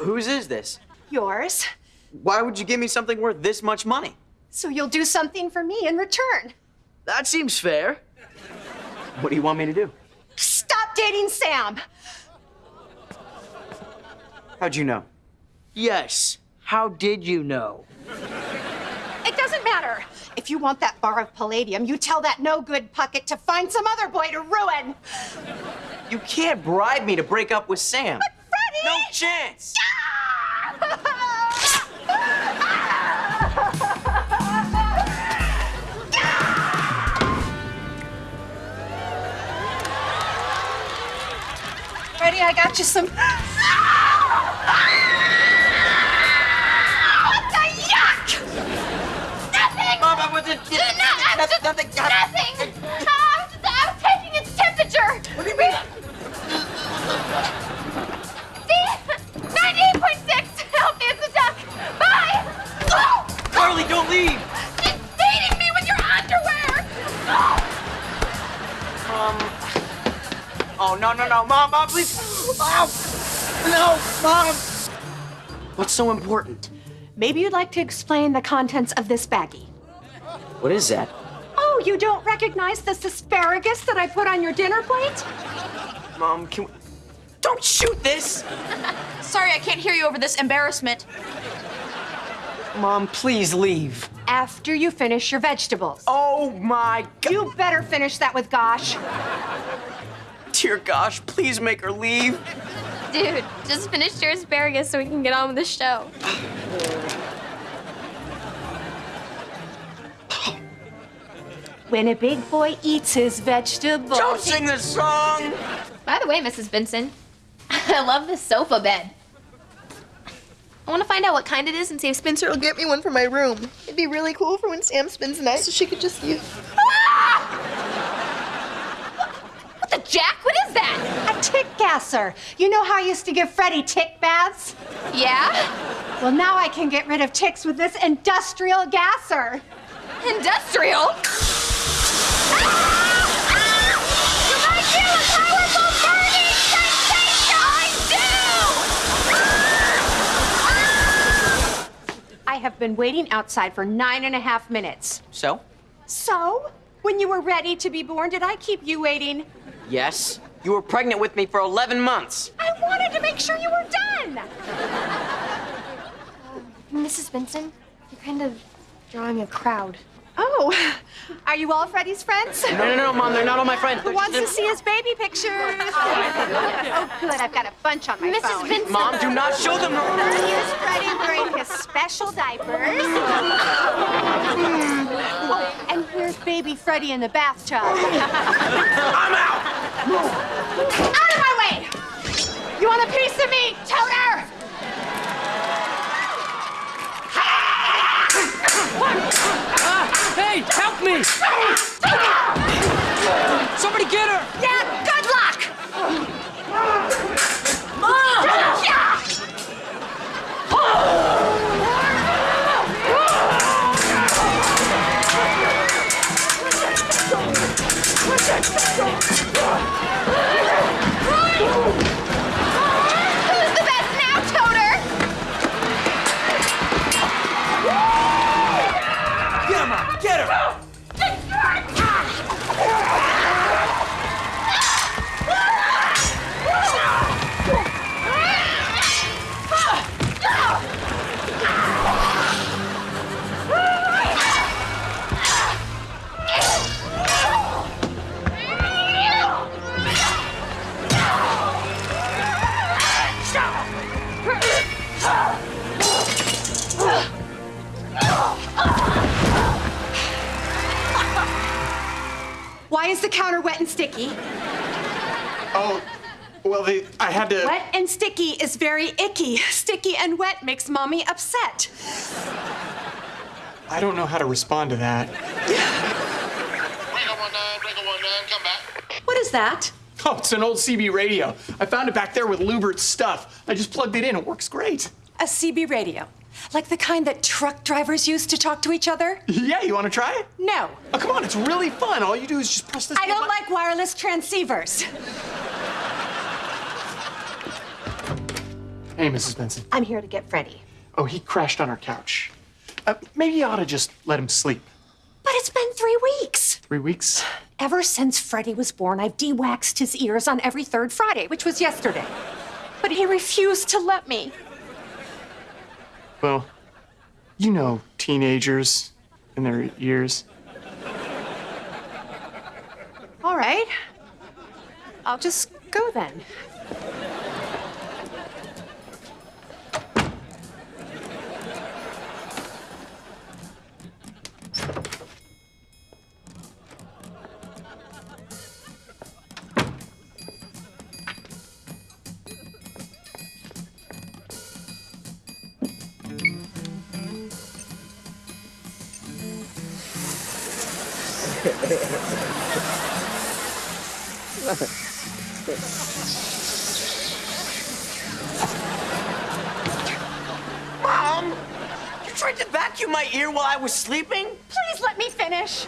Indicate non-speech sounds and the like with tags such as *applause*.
Whose is this? Yours. Why would you give me something worth this much money? So you'll do something for me in return. That seems fair. What do you want me to do? Stop dating Sam. How'd you know? Yes. How did you know? It doesn't matter. If you want that bar of palladium, you tell that no good Puckett to find some other boy to ruin. You can't bribe me to break up with Sam. But Freddie! No chance! Freddie, I got you some. What the yuck! Nothing! Mom, I wasn't. No, I'm Nothing. nothing. Nothing! Oh no no no, Mom, Mom, please! Mom! no, Mom! What's so important? Maybe you'd like to explain the contents of this baggie. What is that? Oh, you don't recognize this asparagus that I put on your dinner plate? Mom, can we... Don't shoot this! Sorry, I can't hear you over this embarrassment. Mom, please leave. After you finish your vegetables. Oh my god. You better finish that with Gosh. Dear gosh, please make her leave. Dude, just finish your asparagus so we can get on with the show. When a big boy eats his vegetables. Don't sing this song! By the way, Mrs. Benson, *laughs* I love this sofa bed. I want to find out what kind it is and see if Spencer will get me one for my room. It'd be really cool for when Sam spends the night so she could just use. Ah! What the jack? What is that? A tick gasser. You know how I used to give Freddie tick baths? Yeah? Well, now I can get rid of ticks with this industrial gasser. Industrial? I have been waiting outside for nine and a half minutes. So? So, when you were ready to be born, did I keep you waiting? Yes. You were pregnant with me for 11 months. I wanted to make sure you were done. Mrs. Benson, you're kind of drawing a crowd. Oh, *laughs* are you all Freddie's friends? No, no, no, Mom, they're not all my friends. Who wants to see his baby pictures? *laughs* Oh, oh, good. I've got a bunch on my Mrs. phone. Benson. Mom, do not show them. Here's Freddie wearing his special diapers. *laughs* oh, and here's baby Freddie in the bathtub. I'm out! Out of my way! You want a piece of me, Toter? Let's go! Wet and sticky? Oh, well, the, I had to. Wet and sticky is very icky. Sticky and wet makes mommy upset. I don't know how to respond to that. Ringo 19, Ringo 19, come back. What is that? Oh, it's an old CB radio. I found it back there with Lewbert's stuff. I just plugged it in. It works great. A CB radio. Like the kind that truck drivers use to talk to each other? Yeah, you want to try it? No. Oh, come on, it's really fun. All you do is just press this. I don't button. like wireless transceivers. Hey, Mrs. Benson. I'm here to get Freddie. Oh, he crashed on our couch. Uh, maybe you ought to just let him sleep. But it's been three weeks. Three weeks? Ever since Freddie was born, I've de-waxed his ears on every third Friday, which was yesterday. But he refused to let me. Well, you know teenagers and their years. All right. I'll just go then. Mom! You tried to vacuum my ear while I was sleeping? Please let me finish.